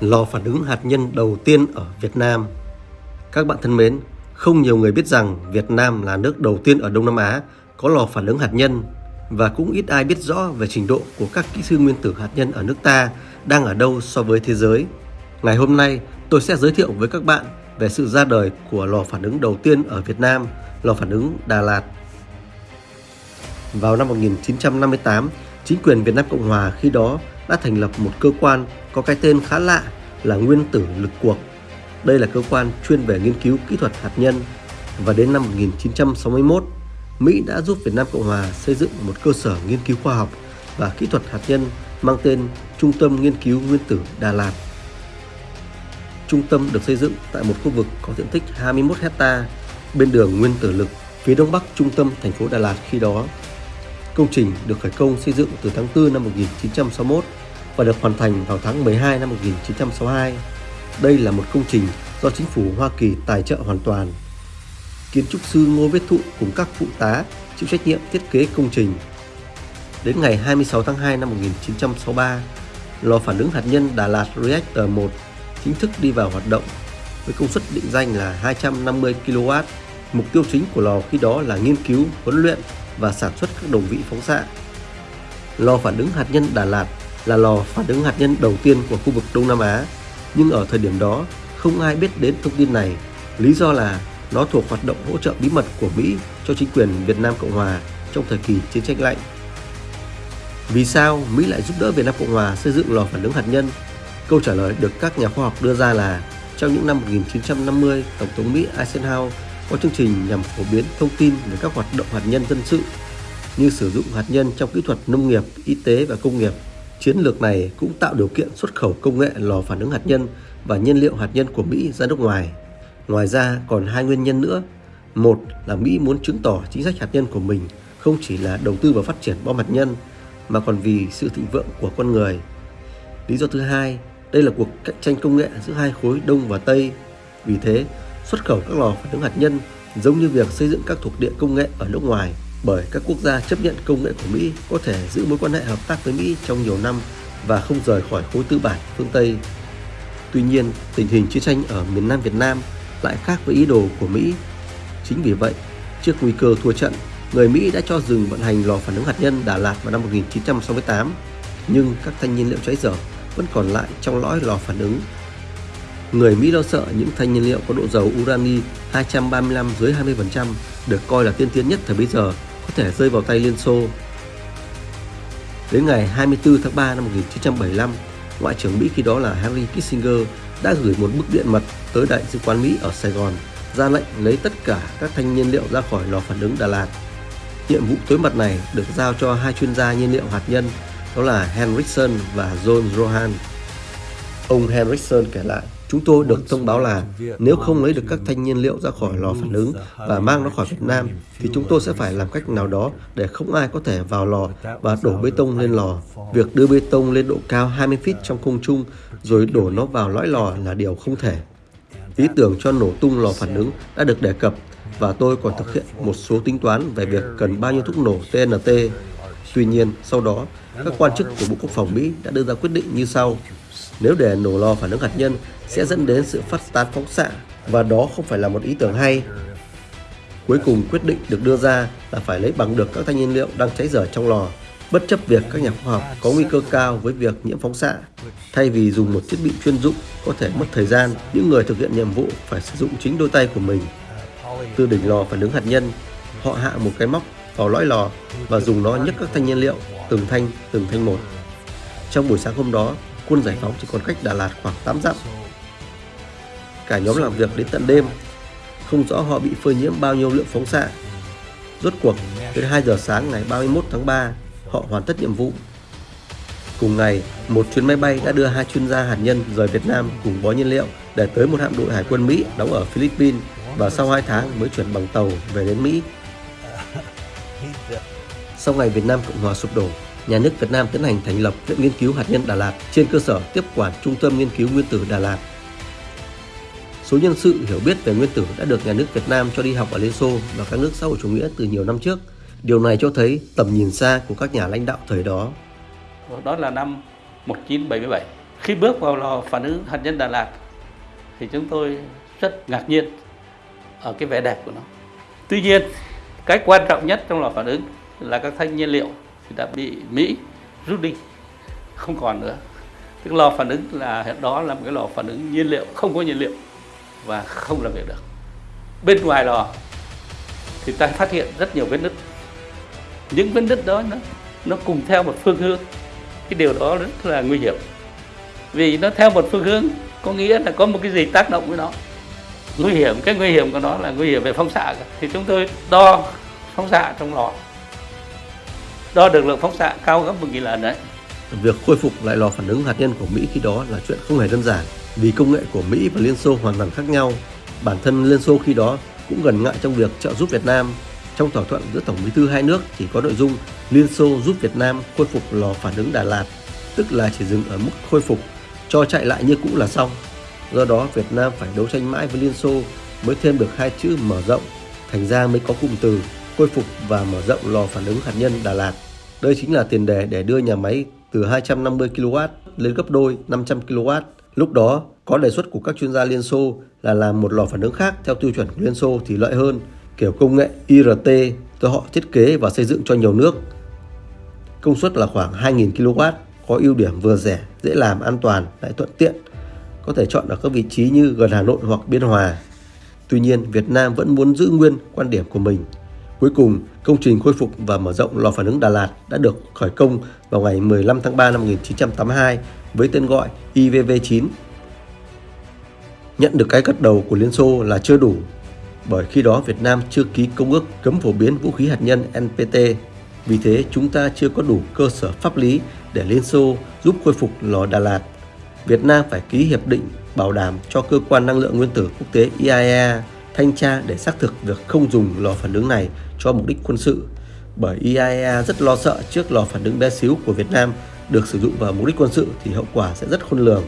lò phản ứng hạt nhân đầu tiên ở Việt Nam. Các bạn thân mến, không nhiều người biết rằng Việt Nam là nước đầu tiên ở Đông Nam Á có lò phản ứng hạt nhân và cũng ít ai biết rõ về trình độ của các kỹ sư nguyên tử hạt nhân ở nước ta đang ở đâu so với thế giới. Ngày hôm nay, tôi sẽ giới thiệu với các bạn về sự ra đời của lò phản ứng đầu tiên ở Việt Nam, lò phản ứng Đà Lạt. Vào năm 1958, chính quyền Việt Nam Cộng Hòa khi đó đã thành lập một cơ quan có cái tên khá lạ là Nguyên tử lực cuộc. Đây là cơ quan chuyên về nghiên cứu kỹ thuật hạt nhân và đến năm 1961, Mỹ đã giúp Việt Nam Cộng Hòa xây dựng một cơ sở nghiên cứu khoa học và kỹ thuật hạt nhân mang tên Trung tâm Nghiên cứu Nguyên tử Đà Lạt. Trung tâm được xây dựng tại một khu vực có diện tích 21 hecta bên đường Nguyên tử lực phía đông bắc trung tâm thành phố Đà Lạt khi đó. Công trình được khởi công xây dựng từ tháng 4 năm 1961 và được hoàn thành vào tháng 12 năm 1962. Đây là một công trình do chính phủ Hoa Kỳ tài trợ hoàn toàn. Kiến trúc sư Ngô Viết Thụ cùng các phụ tá chịu trách nhiệm thiết kế công trình. Đến ngày 26 tháng 2 năm 1963, lò phản ứng hạt nhân Đà Lạt Reactor 1 chính thức đi vào hoạt động với công suất định danh là 250 kW. Mục tiêu chính của lò khi đó là nghiên cứu, huấn luyện và sản xuất các đồng vị phóng xạ. Lò phản ứng hạt nhân Đà Lạt là lò phản ứng hạt nhân đầu tiên của khu vực Đông Nam Á, nhưng ở thời điểm đó không ai biết đến thông tin này. Lý do là nó thuộc hoạt động hỗ trợ bí mật của Mỹ cho chính quyền Việt Nam Cộng Hòa trong thời kỳ chiến tranh lạnh. Vì sao Mỹ lại giúp đỡ Việt Nam Cộng Hòa xây dựng lò phản ứng hạt nhân? Câu trả lời được các nhà khoa học đưa ra là trong những năm 1950, Tổng thống Mỹ Eisenhower có chương trình nhằm phổ biến thông tin về các hoạt động hạt nhân dân sự như sử dụng hạt nhân trong kỹ thuật nông nghiệp, y tế và công nghiệp. Chiến lược này cũng tạo điều kiện xuất khẩu công nghệ lò phản ứng hạt nhân và nhiên liệu hạt nhân của Mỹ ra nước ngoài. Ngoài ra còn hai nguyên nhân nữa. Một là Mỹ muốn chứng tỏ chính sách hạt nhân của mình không chỉ là đầu tư vào phát triển bom hạt nhân mà còn vì sự thịnh vượng của con người. Lý do thứ hai, đây là cuộc cạnh tranh công nghệ giữa hai khối Đông và Tây. Vì thế, xuất khẩu các lò phản ứng hạt nhân giống như việc xây dựng các thuộc địa công nghệ ở nước ngoài bởi các quốc gia chấp nhận công nghệ của Mỹ có thể giữ mối quan hệ hợp tác với Mỹ trong nhiều năm và không rời khỏi khối tư bản phương Tây. Tuy nhiên, tình hình chiến tranh ở miền Nam Việt Nam lại khác với ý đồ của Mỹ. Chính vì vậy, trước nguy cơ thua trận, người Mỹ đã cho dừng vận hành lò phản ứng hạt nhân Đà Lạt vào năm 1968, nhưng các thanh nhiên liệu cháy dở vẫn còn lại trong lõi lò phản ứng. Người Mỹ lo sợ những thanh nhiên liệu có độ dầu urani 235 dưới 20% được coi là tiên tiến nhất thời bấy giờ có thể rơi vào tay Liên Xô. Đến ngày 24 tháng 3 năm 1975, Ngoại trưởng Mỹ khi đó là Henry Kissinger đã gửi một bức điện mật tới Đại sứ quán Mỹ ở Sài Gòn ra lệnh lấy tất cả các thanh nhiên liệu ra khỏi lò phản ứng Đà Lạt. Nhiệm vụ tối mật này được giao cho hai chuyên gia nhiên liệu hạt nhân đó là Henriksen và John Rohan. Ông Henriksen kể lại, chúng tôi được thông báo là nếu không lấy được các thanh nhiên liệu ra khỏi lò phản ứng và mang nó khỏi Việt Nam thì chúng tôi sẽ phải làm cách nào đó để không ai có thể vào lò và đổ bê tông lên lò. Việc đưa bê tông lên độ cao 20 feet trong không trung rồi đổ nó vào lõi lò là điều không thể. Ý tưởng cho nổ tung lò phản ứng đã được đề cập và tôi còn thực hiện một số tính toán về việc cần bao nhiêu thuốc nổ TNT. Tuy nhiên, sau đó, các quan chức của Bộ Quốc phòng Mỹ đã đưa ra quyết định như sau. Nếu để nổ lò phản ứng hạt nhân sẽ dẫn đến sự phát tán phóng xạ và đó không phải là một ý tưởng hay. Cuối cùng quyết định được đưa ra là phải lấy bằng được các thanh nhiên liệu đang cháy dở trong lò, bất chấp việc các nhà khoa học có nguy cơ cao với việc nhiễm phóng xạ. Thay vì dùng một thiết bị chuyên dụng có thể mất thời gian, những người thực hiện nhiệm vụ phải sử dụng chính đôi tay của mình. Từ đỉnh lò phản ứng hạt nhân, họ hạ một cái móc vào lõi lò và dùng nó nhấc các thanh nhiên liệu từng thanh từng thanh một. Trong buổi sáng hôm đó, quân giải phóng chỉ còn cách Đà Lạt khoảng 8 dặm. Cả nhóm làm việc đến tận đêm, không rõ họ bị phơi nhiễm bao nhiêu lượng phóng xạ. Rốt cuộc, đến 2 giờ sáng ngày 31 tháng 3, họ hoàn tất nhiệm vụ. Cùng ngày, một chuyến máy bay đã đưa hai chuyên gia hạt nhân rời Việt Nam cùng bó nhiên liệu để tới một hạm đội hải quân Mỹ đóng ở Philippines và sau 2 tháng mới chuyển bằng tàu về đến Mỹ. Sau ngày Việt Nam Cộng Hòa sụp đổ, nhà nước Việt Nam tiến hành thành lập Viện Nghiên cứu Hạt nhân Đà Lạt trên cơ sở tiếp quản Trung tâm Nghiên cứu Nguyên tử Đà Lạt. Số nhân sự hiểu biết về nguyên tử đã được nhà nước Việt Nam cho đi học ở Liên Xô và các nước xã hội chủ nghĩa từ nhiều năm trước. Điều này cho thấy tầm nhìn xa của các nhà lãnh đạo thời đó. Đó là năm 1977. khi bước vào lò phản ứng hạt nhân Đà Lạt thì chúng tôi rất ngạc nhiên ở cái vẻ đẹp của nó. Tuy nhiên, cái quan trọng nhất trong lò phản ứng là các thanh nhiên liệu thì đã bị Mỹ rút đi, không còn nữa. Tức lò phản ứng là đó là một cái lò phản ứng nhiên liệu không có nhiên liệu và không làm việc được. Bên ngoài lò thì ta phát hiện rất nhiều vết nứt. Những vết nứt đó nó nó cùng theo một phương hướng. Cái điều đó rất là nguy hiểm. Vì nó theo một phương hướng có nghĩa là có một cái gì tác động với nó nguy hiểm cái nguy hiểm của nó là nguy hiểm về phóng xạ thì chúng tôi đo phóng xạ trong lò đo được lượng phóng xạ cao gấp một nghìn lần đấy Việc khôi phục lại lò phản ứng hạt nhân của Mỹ khi đó là chuyện không hề đơn giản vì công nghệ của Mỹ và Liên Xô hoàn toàn khác nhau. Bản thân Liên Xô khi đó cũng gần ngại trong việc trợ giúp Việt Nam. Trong thỏa thuận giữa Tổng bí thư hai nước chỉ có nội dung Liên Xô giúp Việt Nam khôi phục lò phản ứng Đà Lạt, tức là chỉ dừng ở mức khôi phục, cho chạy lại như cũ là xong. Do đó Việt Nam phải đấu tranh mãi với Liên Xô mới thêm được hai chữ mở rộng, thành ra mới có cụm từ khôi phục và mở rộng lò phản ứng hạt nhân Đà Lạt. Đây chính là tiền đề để đưa nhà máy từ 250 kW lên gấp đôi 500 kW. Lúc đó có đề xuất của các chuyên gia Liên Xô là làm một lò phản ứng khác theo tiêu chuẩn của Liên Xô thì lợi hơn, kiểu công nghệ IRT do họ thiết kế và xây dựng cho nhiều nước. Công suất là khoảng 2.000 kW, có ưu điểm vừa rẻ, dễ làm, an toàn, lại thuận tiện – có thể chọn ở các vị trí như gần Hà Nội hoặc Biên Hòa. Tuy nhiên, Việt Nam vẫn muốn giữ nguyên quan điểm của mình. Cuối cùng, công trình khôi phục và mở rộng lò phản ứng Đà Lạt đã được khởi công vào ngày 15 tháng 3 năm 1982 với tên gọi IVV-9. Nhận được cái gật đầu của Liên Xô là chưa đủ, bởi khi đó Việt Nam chưa ký công ước cấm phổ biến vũ khí hạt nhân NPT. Vì thế, chúng ta chưa có đủ cơ sở pháp lý để Liên Xô giúp khôi phục lò Đà Lạt Việt Nam phải ký hiệp định bảo đảm cho cơ quan năng lượng nguyên tử quốc tế IAEA thanh tra để xác thực việc không dùng lò phản ứng này cho mục đích quân sự. Bởi IAEA rất lo sợ trước lò phản ứng bé xíu của Việt Nam được sử dụng vào mục đích quân sự thì hậu quả sẽ rất khôn lường.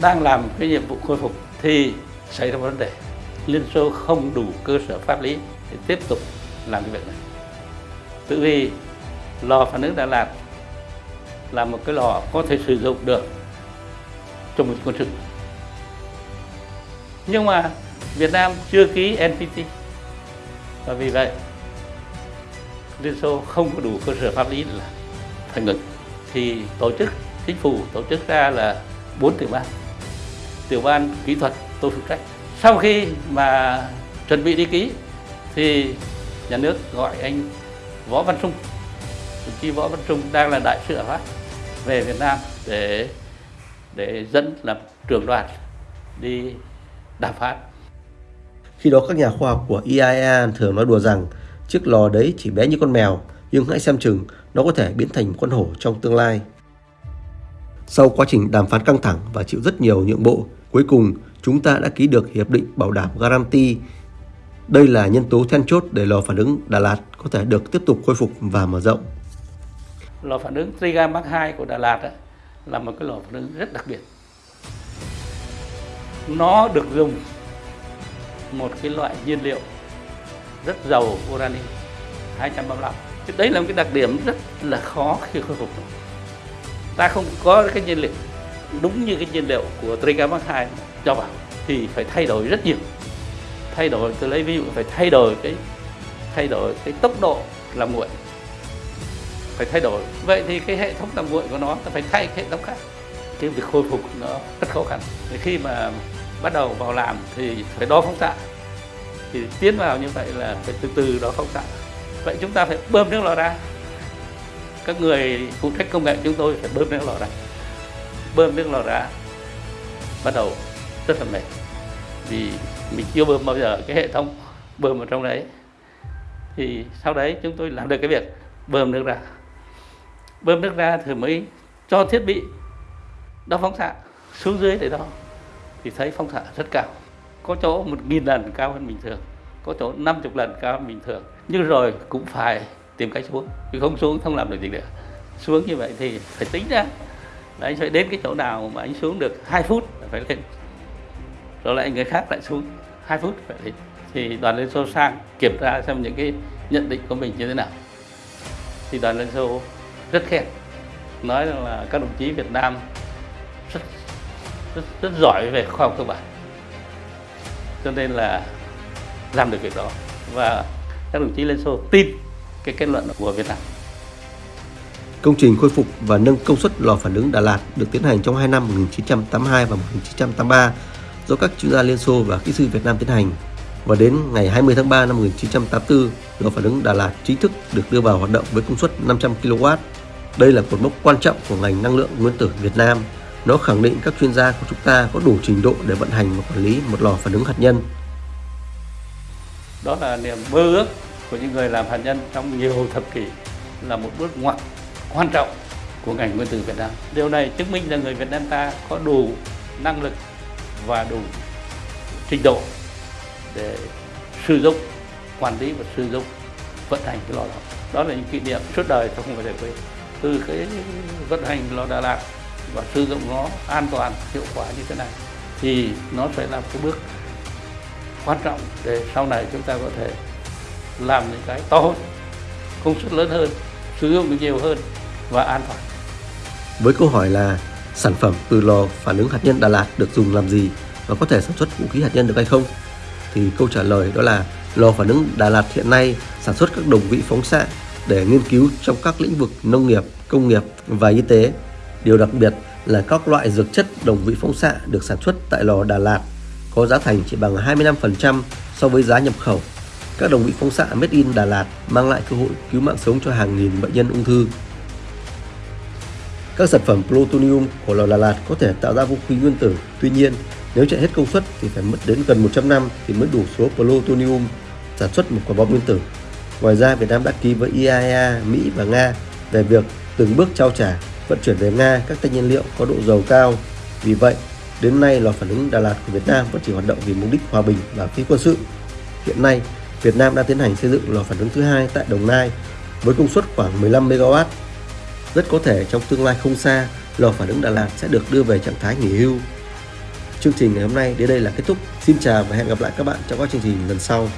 Đang làm cái nhiệm vụ khôi phục thì xảy ra vấn đề. Liên Xô không đủ cơ sở pháp lý để tiếp tục làm cái việc này. Tự vì lò phản ứng Đà Lạt là một cái lò có thể sử dụng được trong một quân sự nhưng mà Việt Nam chưa ký NPT và vì vậy, Liên Xô không có đủ cơ sở pháp lý là thành lập. thì tổ chức, chính phủ tổ chức ra là bốn tiểu ban tiểu ban kỹ thuật tôi phụ trách sau khi mà chuẩn bị đi ký, thì nhà nước gọi anh Võ Văn Trung đồng chí Võ Văn Trung đang là đại sứ ở Pháp, về Việt Nam để để dẫn làm trưởng đoàn đi đàm phán. Khi đó các nhà khoa học của IAEA thường nói đùa rằng chiếc lò đấy chỉ bé như con mèo, nhưng hãy xem chừng nó có thể biến thành một con hổ trong tương lai. Sau quá trình đàm phán căng thẳng và chịu rất nhiều nhượng bộ, cuối cùng chúng ta đã ký được hiệp định bảo đảm guarantee. Đây là nhân tố then chốt để lò phản ứng Đà Lạt có thể được tiếp tục khôi phục và mở rộng. Lò phản ứng Triga Mark 2 của Đà Lạt ấy, là một cái lò phản ứng rất đặc biệt nó được dùng một cái loại nhiên liệu rất giàu urani 235 thì đấy là một cái đặc điểm rất là khó khi khôi phục. Ta không có cái nhiên liệu đúng như cái nhiên liệu của Trigamark 2 cho vào thì phải thay đổi rất nhiều. Thay đổi, tôi lấy ví dụ phải thay đổi cái, thay đổi cái tốc độ làm nguội. Phải thay đổi. Vậy thì cái hệ thống làm nguội của nó phải thay hệ thống khác. Cái việc khôi phục nó rất khó khăn. Thì khi mà bắt đầu vào làm thì phải đo phóng xạ. Thì tiến vào như vậy là phải từ từ đo phóng xạ. Vậy chúng ta phải bơm nước lò ra. Các người phụ trách công nghệ chúng tôi phải bơm nước lò ra. Bơm nước lò ra, bắt đầu rất là mệt. Vì mình chưa bơm bao giờ, cái hệ thống bơm ở trong đấy. Thì sau đấy chúng tôi làm được cái việc bơm nước ra. Bơm nước ra thì mới cho thiết bị đo phóng xạ xuống dưới để đo thì thấy phóng xạ rất cao. Có chỗ một nghìn lần cao hơn bình thường, có chỗ 50 lần cao hơn bình thường. Nhưng rồi cũng phải tìm cách xuống vì không xuống không làm được gì nữa. Xuống như vậy thì phải tính ra là anh phải đến cái chỗ nào mà anh xuống được 2 phút là phải lên. Rồi lại người khác lại xuống 2 phút phải lên. Thì đoàn liên xô sang kiểm tra xem những cái nhận định của mình như thế nào. Thì đoàn liên xô rất khen, nói rằng là các đồng chí Việt Nam rất, rất giỏi về khoa học cơ bản cho nên là làm được việc đó và các đồng chí Liên Xô tin cái kết luận của Việt Nam. Công trình khôi phục và nâng công suất lò phản ứng Đà Lạt được tiến hành trong hai năm 1982 và 1983 do các chuyên gia Liên Xô và kỹ sư Việt Nam tiến hành. Và đến ngày 20 tháng 3 năm 1984, lò phản ứng Đà Lạt chính thức được đưa vào hoạt động với công suất 500 kW. Đây là cột mốc quan trọng của ngành năng lượng nguyên tử Việt Nam. Nó khẳng định các chuyên gia của chúng ta có đủ trình độ để vận hành và quản lý một lò phản ứng hạt nhân. Đó là niềm mơ ước của những người làm hạt nhân trong nhiều thập kỷ, là một bước ngoặt quan trọng của ngành nguyên tử Việt Nam. Điều này chứng minh là người Việt Nam ta có đủ năng lực và đủ trình độ để sử dụng, quản lý và sử dụng, vận hành cái lò đó đó là những kỷ niệm suốt đời tôi không bao giờ quên từ cái vận hành lò Đà Lạt và sử dụng nó an toàn hiệu quả như thế này thì nó sẽ là cái bước quan trọng để sau này chúng ta có thể làm những cái to hơn công suất lớn hơn sử dụng được nhiều hơn và an toàn với câu hỏi là sản phẩm từ lò phản ứng hạt nhân Đà Lạt được dùng làm gì và có thể sản xuất vũ khí hạt nhân được hay không thì câu trả lời đó là lò phản ứng Đà Lạt hiện nay sản xuất các đồng vị phóng xạ để nghiên cứu trong các lĩnh vực nông nghiệp, công nghiệp và y tế. Điều đặc biệt là các loại dược chất đồng vị phóng xạ được sản xuất tại lò Đà Lạt có giá thành chỉ bằng 25% so với giá nhập khẩu. Các đồng vị phóng xạ made in Đà Lạt mang lại cơ hội cứu mạng sống cho hàng nghìn bệnh nhân ung thư. Các sản phẩm plutonium của lò Đà Lạt có thể tạo ra vũ khí nguyên tử, tuy nhiên nếu chạy hết công suất thì phải mất đến gần 100 năm thì mới đủ số plutonium sản xuất một quả bom nguyên tử. Ngoài ra, Việt Nam đã ký với IAEA, Mỹ và Nga về việc từng bước trao trả, vận chuyển về Nga các tên nhiên liệu có độ giàu cao. Vì vậy, đến nay lò phản ứng Đà Lạt của Việt Nam vẫn chỉ hoạt động vì mục đích hòa bình và phi quân sự. Hiện nay, Việt Nam đang tiến hành xây dựng lò phản ứng thứ hai tại Đồng Nai với công suất khoảng 15 MW. Rất có thể trong tương lai không xa, lò phản ứng Đà Lạt sẽ được đưa về trạng thái nghỉ hưu. Chương trình ngày hôm nay đến đây là kết thúc. Xin chào và hẹn gặp lại các bạn trong các chương trình lần sau.